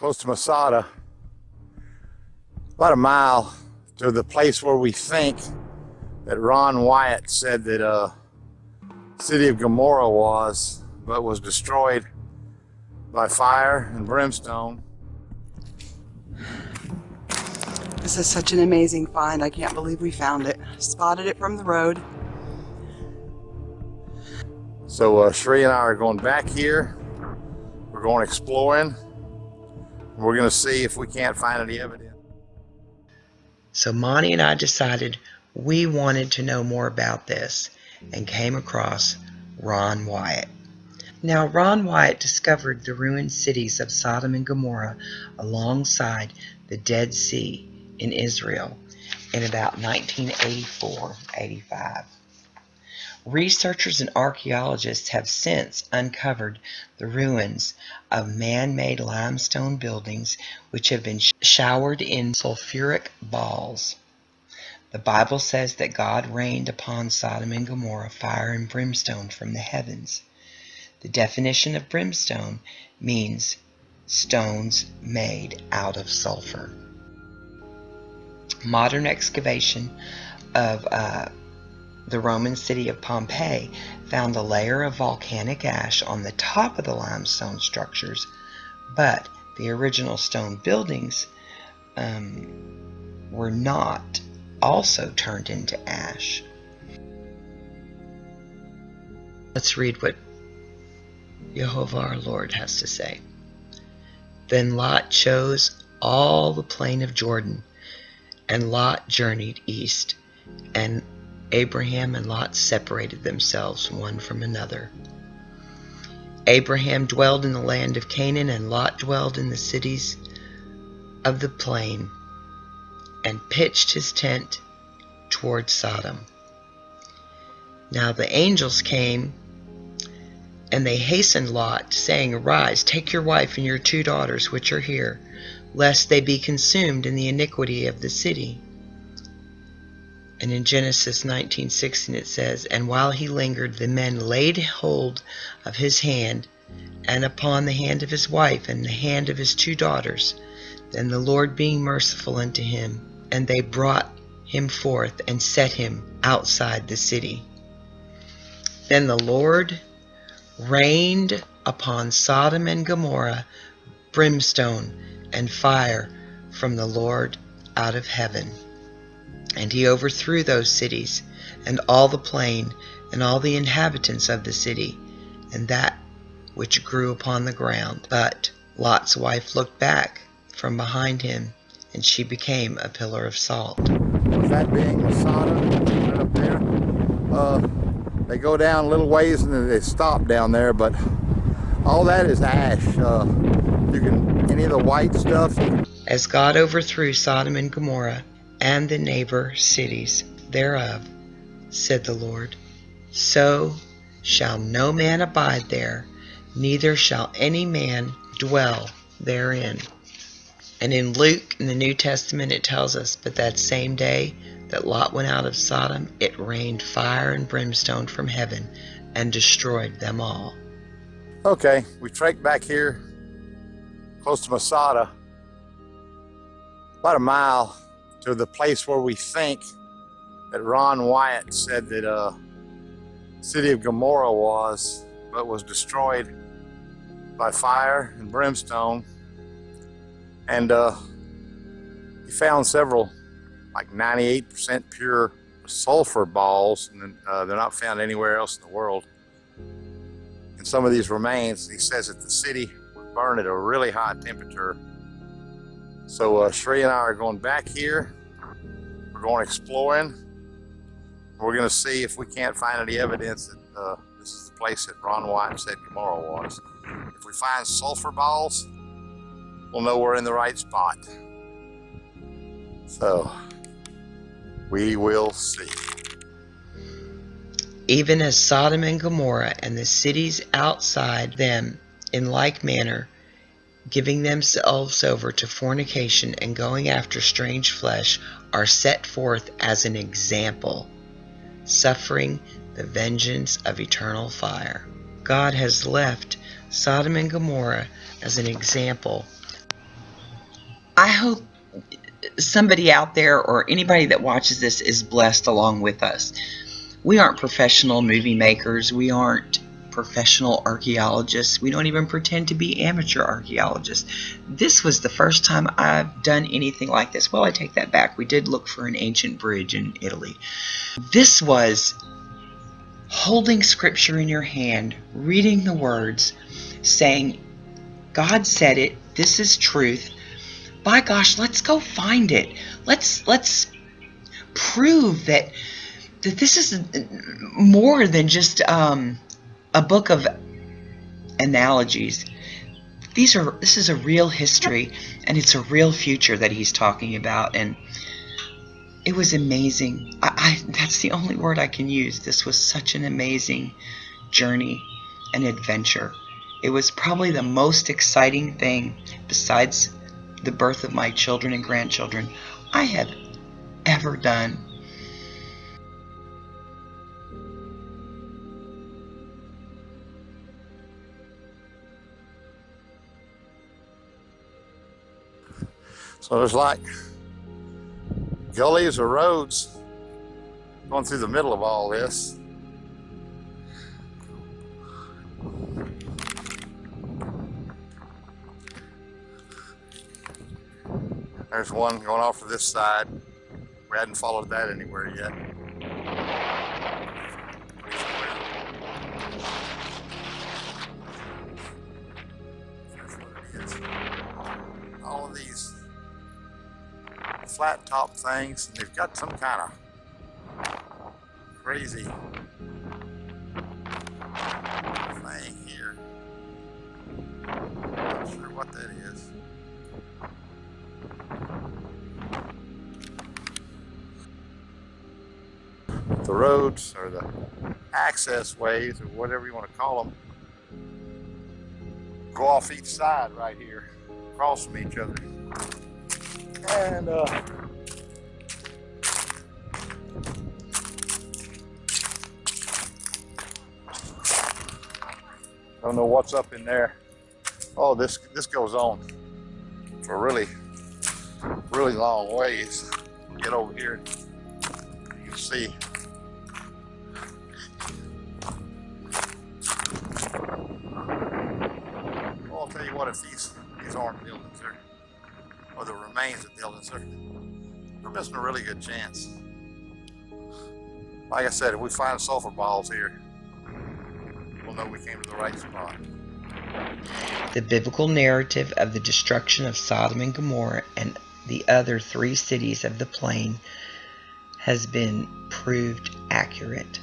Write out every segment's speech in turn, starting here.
close to Masada, about a mile to the place where we think that Ron Wyatt said that uh, city of Gomorrah was, but was destroyed by fire and brimstone. This is such an amazing find. I can't believe we found it. Spotted it from the road. So uh, Shree and I are going back here. We're going exploring. We're going to see if we can't find any evidence. So Monty and I decided we wanted to know more about this and came across Ron Wyatt. Now, Ron Wyatt discovered the ruined cities of Sodom and Gomorrah alongside the Dead Sea in Israel in about 1984-85. Researchers and archaeologists have since uncovered the ruins of man-made limestone buildings which have been showered in sulfuric balls. The Bible says that God rained upon Sodom and Gomorrah fire and brimstone from the heavens. The definition of brimstone means stones made out of sulfur. Modern excavation of uh, the Roman city of Pompeii found a layer of volcanic ash on the top of the limestone structures, but the original stone buildings um, were not also turned into ash. Let's read what Jehovah our Lord has to say. Then Lot chose all the plain of Jordan, and Lot journeyed east, and Abraham and Lot separated themselves one from another. Abraham dwelled in the land of Canaan, and Lot dwelled in the cities of the plain, and pitched his tent toward Sodom. Now the angels came, and they hastened Lot, saying, Arise, take your wife and your two daughters which are here, lest they be consumed in the iniquity of the city. And in Genesis 19:16 it says, And while he lingered, the men laid hold of his hand, and upon the hand of his wife, and the hand of his two daughters. Then the Lord being merciful unto him, and they brought him forth and set him outside the city. Then the Lord rained upon Sodom and Gomorrah brimstone and fire from the Lord out of heaven. And he overthrew those cities, and all the plain, and all the inhabitants of the city, and that which grew upon the ground. But Lot's wife looked back from behind him, and she became a pillar of salt. That being Masada, right up there. Uh, they go down a little ways and then they stop down there, but all that is ash. Uh, you can, any of the white stuff. As God overthrew Sodom and Gomorrah, and the neighbor cities thereof, said the Lord. So shall no man abide there, neither shall any man dwell therein. And in Luke, in the New Testament, it tells us, But that same day that Lot went out of Sodom, it rained fire and brimstone from heaven and destroyed them all. Okay, we trek back here close to Masada, about a mile to the place where we think that Ron Wyatt said that uh, city of Gomorrah was, but was destroyed by fire and brimstone. And uh, he found several, like 98% pure sulfur balls, and uh, they're not found anywhere else in the world. And some of these remains, he says that the city burned at a really high temperature so uh, Shree and I are going back here. We're going exploring. We're going to see if we can't find any evidence that uh, this is the place that Ron Wyatt said Gomorrah was. If we find sulfur balls, we'll know we're in the right spot. So, we will see. Even as Sodom and Gomorrah and the cities outside them in like manner giving themselves over to fornication and going after strange flesh are set forth as an example, suffering the vengeance of eternal fire. God has left Sodom and Gomorrah as an example I hope somebody out there or anybody that watches this is blessed along with us. We aren't professional movie makers. We aren't professional archaeologists. We don't even pretend to be amateur archaeologists. This was the first time I've done anything like this. Well, I take that back. We did look for an ancient bridge in Italy. This was holding scripture in your hand, reading the words, saying, God said it, this is truth. By gosh, let's go find it. Let's let's prove that that this is more than just um, a book of analogies. These are this is a real history and it's a real future that he's talking about and it was amazing. I, I that's the only word I can use. This was such an amazing journey and adventure. It was probably the most exciting thing besides the birth of my children and grandchildren I have ever done. So there's like gullies or roads going through the middle of all this. There's one going off to this side. We hadn't followed that anywhere yet. Flat top things, and they've got some kind of crazy thing here. Not sure what that is. The roads or the access ways or whatever you want to call them go off each side right here, across from each other. And uh, I don't know what's up in there. Oh, this this goes on for really, really long ways. Get over here, you can see. Well, I'll tell you what, if these or the remains of we're missing a really good chance. Like I said, if we find sulfur balls here, we'll know we came to the right spot. The biblical narrative of the destruction of Sodom and Gomorrah and the other three cities of the plain has been proved accurate.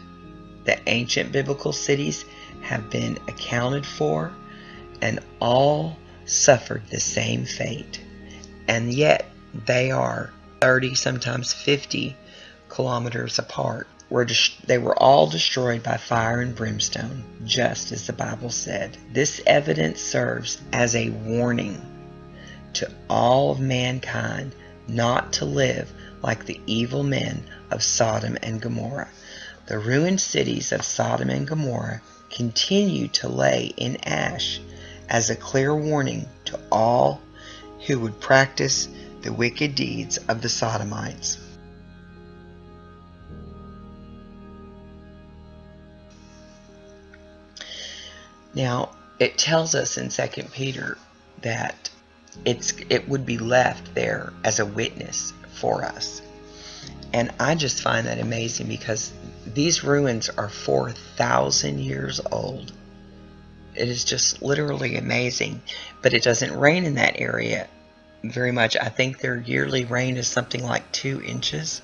The ancient biblical cities have been accounted for and all suffered the same fate. And yet they are 30, sometimes 50 kilometers apart. Were they were all destroyed by fire and brimstone, just as the Bible said. This evidence serves as a warning to all of mankind not to live like the evil men of Sodom and Gomorrah. The ruined cities of Sodom and Gomorrah continue to lay in ash as a clear warning to all who would practice the wicked deeds of the Sodomites. Now, it tells us in 2 Peter that it's it would be left there as a witness for us. And I just find that amazing because these ruins are 4,000 years old. It is just literally amazing. But it doesn't rain in that area very much. I think their yearly rain is something like two inches.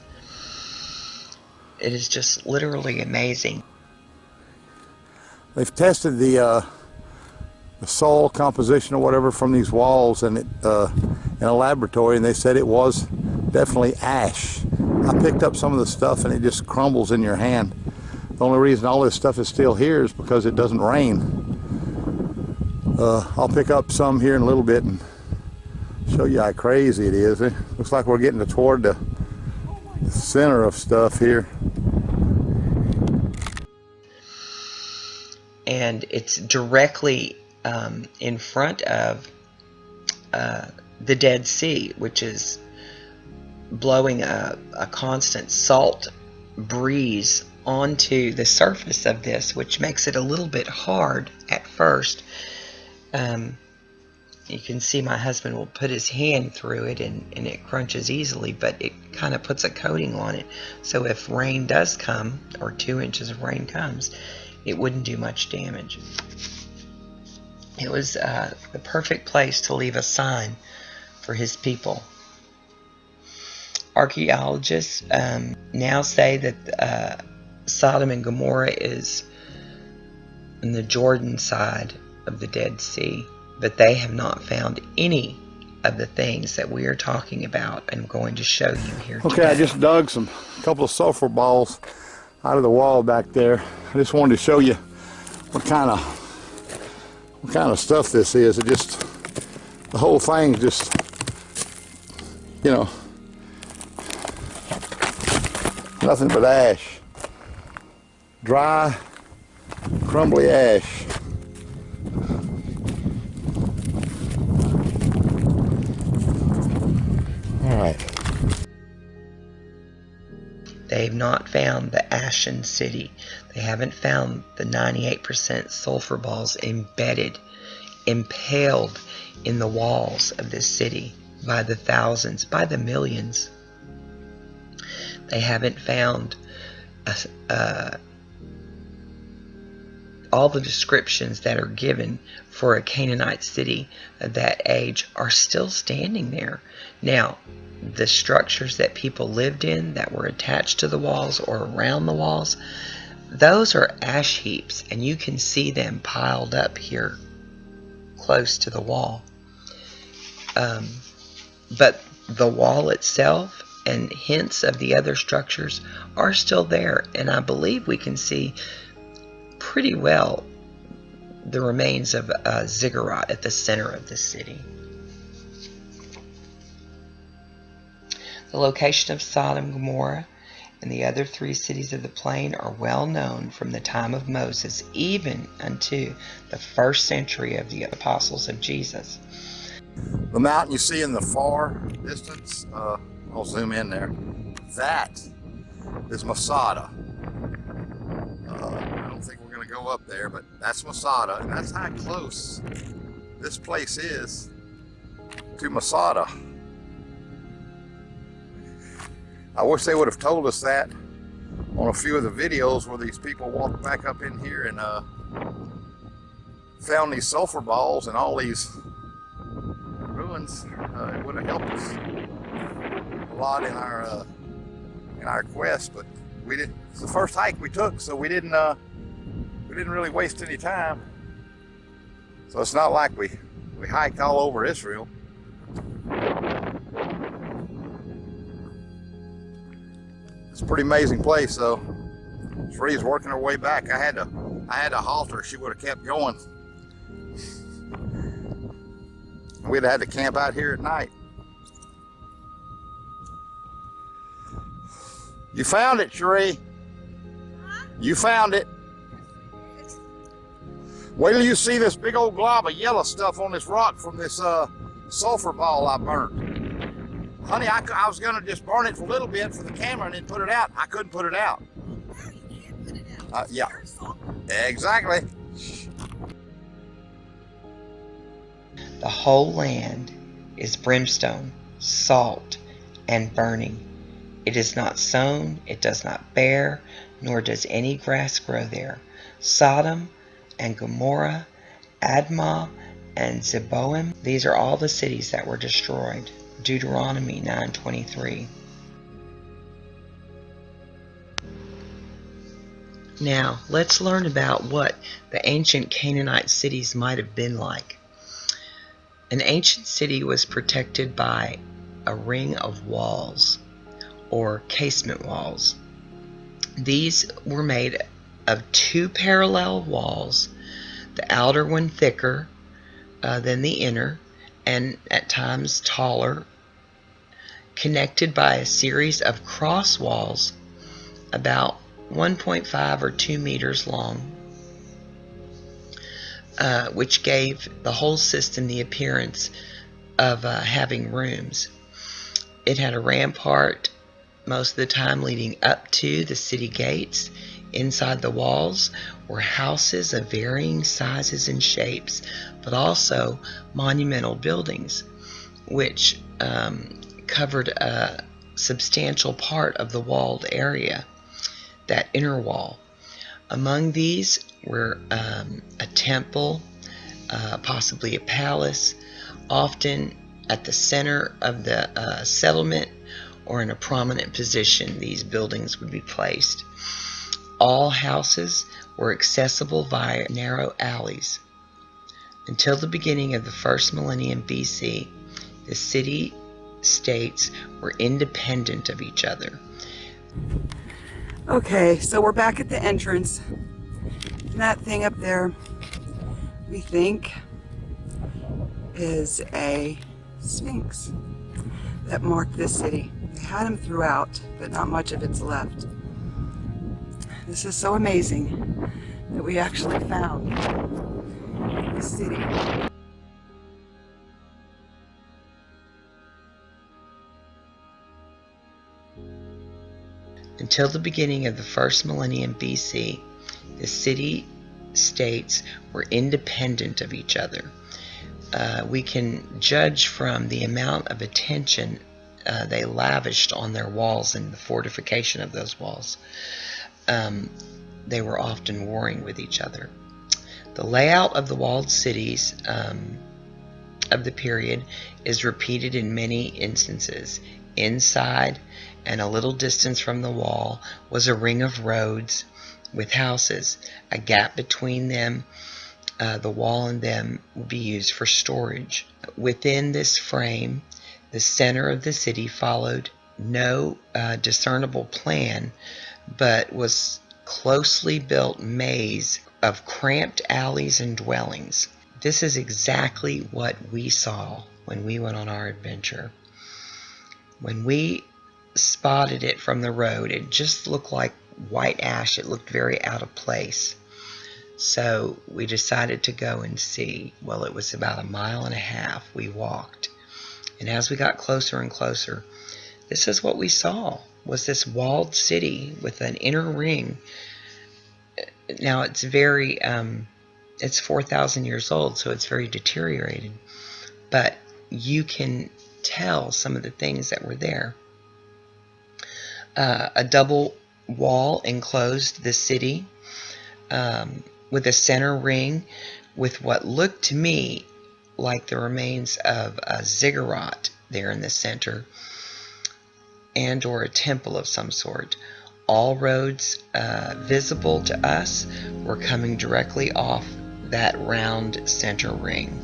It is just literally amazing. They've tested the uh, the soil composition or whatever from these walls and it, uh, in a laboratory, and they said it was definitely ash. I picked up some of the stuff and it just crumbles in your hand. The only reason all this stuff is still here is because it doesn't rain. Uh, I'll pick up some here in a little bit and show you how crazy it is. It looks like we're getting toward the center of stuff here. And it's directly um, in front of uh, the Dead Sea, which is blowing a, a constant salt breeze onto the surface of this, which makes it a little bit hard at first. Um, you can see my husband will put his hand through it and, and it crunches easily, but it kind of puts a coating on it. So if rain does come, or two inches of rain comes, it wouldn't do much damage. It was uh, the perfect place to leave a sign for his people. Archaeologists um, now say that uh, Sodom and Gomorrah is on the Jordan side of the Dead Sea, but they have not found any of the things that we are talking about and going to show you here Okay, today. I just dug some couple of sulfur balls out of the wall back there. I just wanted to show you what kind of what kind of stuff this is. It just the whole thing just you know nothing but ash. Dry, crumbly ash. They've not found the Ashen City. They haven't found the 98% sulfur balls embedded, impaled in the walls of this city by the thousands, by the millions. They haven't found a, uh, all the descriptions that are given for a Canaanite city of that age are still standing there. Now, the structures that people lived in that were attached to the walls or around the walls, those are ash heaps, and you can see them piled up here close to the wall. Um, but the wall itself and hints of the other structures are still there, and I believe we can see pretty well the remains of a ziggurat at the center of the city. The location of Sodom, and Gomorrah, and the other three cities of the plain are well known from the time of Moses even unto the first century of the apostles of Jesus. The mountain you see in the far distance, uh, I'll zoom in there. That is Masada. Uh, I don't think we're going to go up there, but that's Masada, and that's how close this place is to Masada. I wish they would have told us that on a few of the videos where these people walked back up in here and uh, found these sulfur balls and all these ruins. Uh, it would have helped us a lot in our uh, in our quest, but we didn't. It's the first hike we took, so we didn't uh, we didn't really waste any time. So it's not like we we hiked all over Israel. It's a pretty amazing place, though. Shree's working her way back. I had to I had to halt her. She would have kept going. We'd have had to camp out here at night. You found it, Sheree. You found it. Wait till you see this big old glob of yellow stuff on this rock from this uh, sulfur ball I burnt. Honey, I, I was going to just burn it for a little bit for the camera and then put it out. I couldn't put it out. Uh, yeah, exactly. The whole land is brimstone, salt, and burning. It is not sown, it does not bear, nor does any grass grow there. Sodom and Gomorrah, Admah and Zeboim, these are all the cities that were destroyed. Deuteronomy 9:23. Now, let's learn about what the ancient Canaanite cities might have been like. An ancient city was protected by a ring of walls or casement walls. These were made of two parallel walls, the outer one thicker uh, than the inner and at times taller, connected by a series of cross walls about 1.5 or 2 meters long, uh, which gave the whole system the appearance of uh, having rooms. It had a rampart most of the time leading up to the city gates. Inside the walls were houses of varying sizes and shapes, but also monumental buildings, which um, covered a substantial part of the walled area, that inner wall. Among these were um, a temple, uh, possibly a palace, often at the center of the uh, settlement or in a prominent position these buildings would be placed. All houses were accessible via narrow alleys. Until the beginning of the first millennium BC, the city states were independent of each other. Okay, so we're back at the entrance. And that thing up there, we think, is a sphinx that marked this city. They had them throughout, but not much of it's left. This is so amazing that we actually found this city. Until the beginning of the first millennium BC, the city states were independent of each other. Uh, we can judge from the amount of attention uh, they lavished on their walls and the fortification of those walls. Um, they were often warring with each other. The layout of the walled cities um, of the period is repeated in many instances. Inside and a little distance from the wall was a ring of roads with houses. A gap between them, uh, the wall and them, would be used for storage. Within this frame, the center of the city followed no uh, discernible plan, but was closely built maze of cramped alleys and dwellings. This is exactly what we saw when we went on our adventure. When we spotted it from the road, it just looked like white ash. It looked very out of place. So we decided to go and see. Well, it was about a mile and a half we walked. And as we got closer and closer, this is what we saw was this walled city with an inner ring. Now it's very, um, it's 4,000 years old, so it's very deteriorated. But you can tell some of the things that were there. Uh, a double wall enclosed the city um, with a center ring with what looked to me like the remains of a ziggurat there in the center and or a temple of some sort. All roads uh, visible to us were coming directly off that round center ring.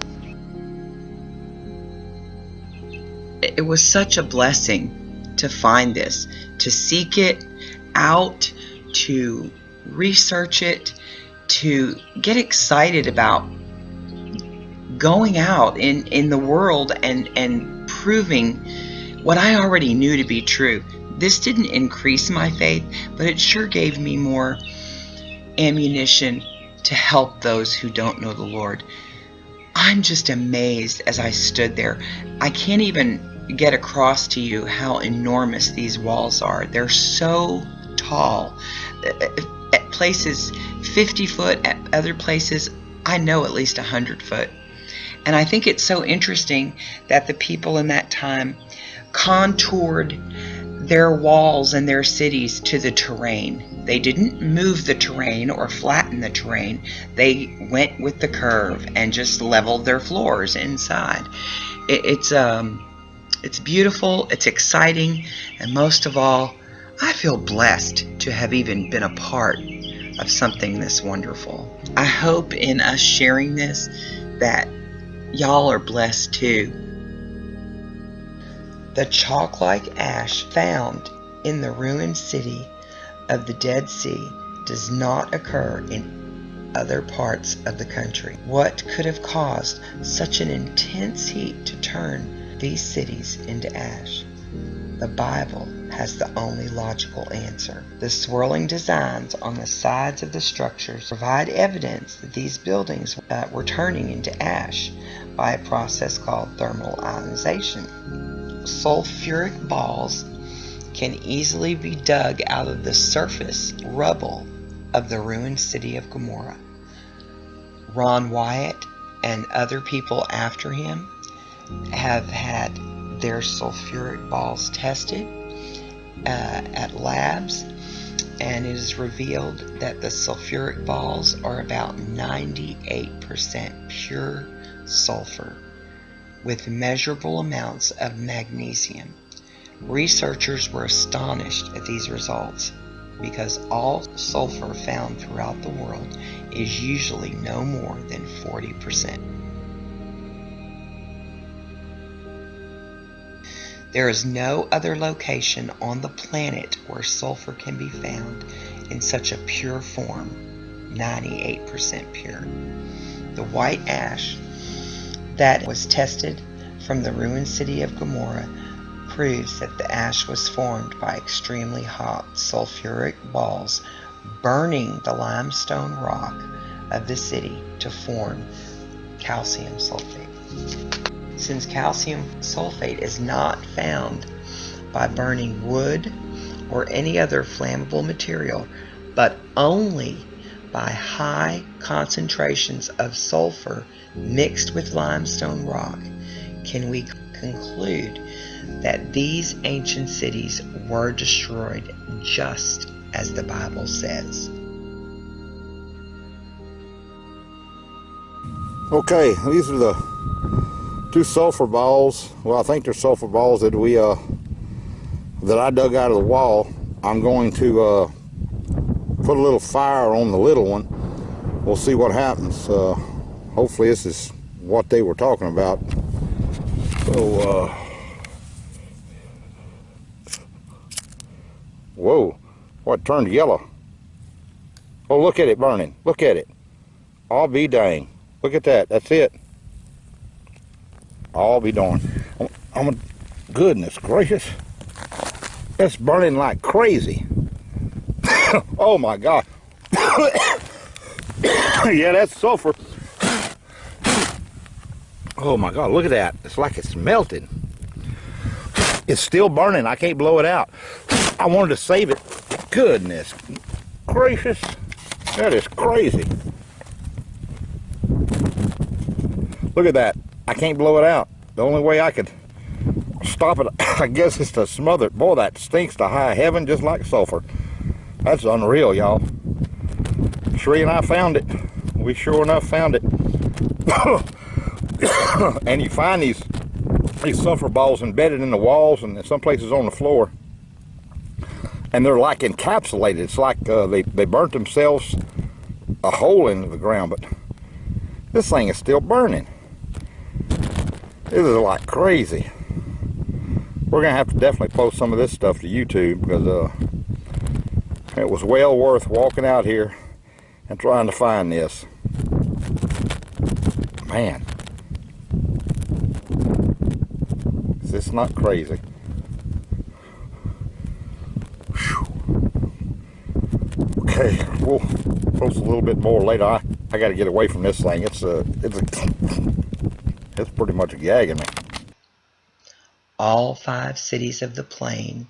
It was such a blessing to find this, to seek it out, to research it, to get excited about going out in, in the world and, and proving what I already knew to be true. This didn't increase my faith, but it sure gave me more ammunition to help those who don't know the Lord. I'm just amazed as I stood there. I can't even get across to you how enormous these walls are. They're so tall. At places 50 foot, at other places, I know at least 100 foot. And I think it's so interesting that the people in that time contoured their walls and their cities to the terrain. They didn't move the terrain or flatten the terrain. They went with the curve and just leveled their floors inside. It, it's um, it's beautiful, it's exciting, and most of all, I feel blessed to have even been a part of something this wonderful. I hope in us sharing this that y'all are blessed too. The chalk like ash found in the ruined city of the Dead Sea does not occur in other parts of the country. What could have caused such an intense heat to turn these cities into ash? The Bible has the only logical answer. The swirling designs on the sides of the structures provide evidence that these buildings uh, were turning into ash by a process called thermal ionization. Sulfuric balls can easily be dug out of the surface rubble of the ruined city of Gomorrah. Ron Wyatt and other people after him have had their sulfuric balls tested uh, at labs and it is revealed that the sulfuric balls are about 98% pure sulfur with measurable amounts of magnesium. Researchers were astonished at these results because all sulfur found throughout the world is usually no more than 40%. There is no other location on the planet where sulfur can be found in such a pure form, 98% pure. The white ash that was tested from the ruined city of Gomorrah proves that the ash was formed by extremely hot sulfuric balls burning the limestone rock of the city to form calcium sulfate. Since calcium sulfate is not found by burning wood or any other flammable material, but only by high concentrations of sulfur mixed with limestone rock, can we conclude that these ancient cities were destroyed just as the Bible says. Okay, these are the two sulfur balls. Well, I think they're sulfur balls that we uh that I dug out of the wall. I'm going to uh, put a little fire on the little one. We'll see what happens. Uh, hopefully, this is what they were talking about. So, uh, whoa, what turned yellow? Oh, look at it burning. Look at it. I'll be dang. Look at that. That's it. I'll be darned. Oh, oh goodness gracious. It's burning like crazy. oh my God. yeah, that's sulfur. Oh my God, look at that. It's like it's melting. It's still burning. I can't blow it out. I wanted to save it. Goodness gracious. That is crazy. Look at that. I can't blow it out. The only way I could stop it, I guess, is to smother it. Boy, that stinks to high heaven just like sulfur. That's unreal, y'all. Sheree and I found it. We sure enough found it. and you find these these sulfur balls embedded in the walls and in some places on the floor. And they're like encapsulated. It's like uh, they, they burnt themselves a hole into the ground. But this thing is still burning. This is like crazy. We're gonna have to definitely post some of this stuff to YouTube because uh, it was well worth walking out here and trying to find this. Man, is this not crazy? Okay, we'll post a little bit more later. I, I got to get away from this thing. It's a it's a it's pretty much gagging me. All five cities of the plain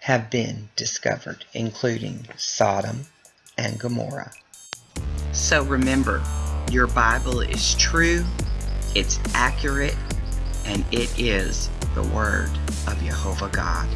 have been discovered, including Sodom and Gomorrah. So remember, your Bible is true, it's accurate, and it is the Word of Jehovah God.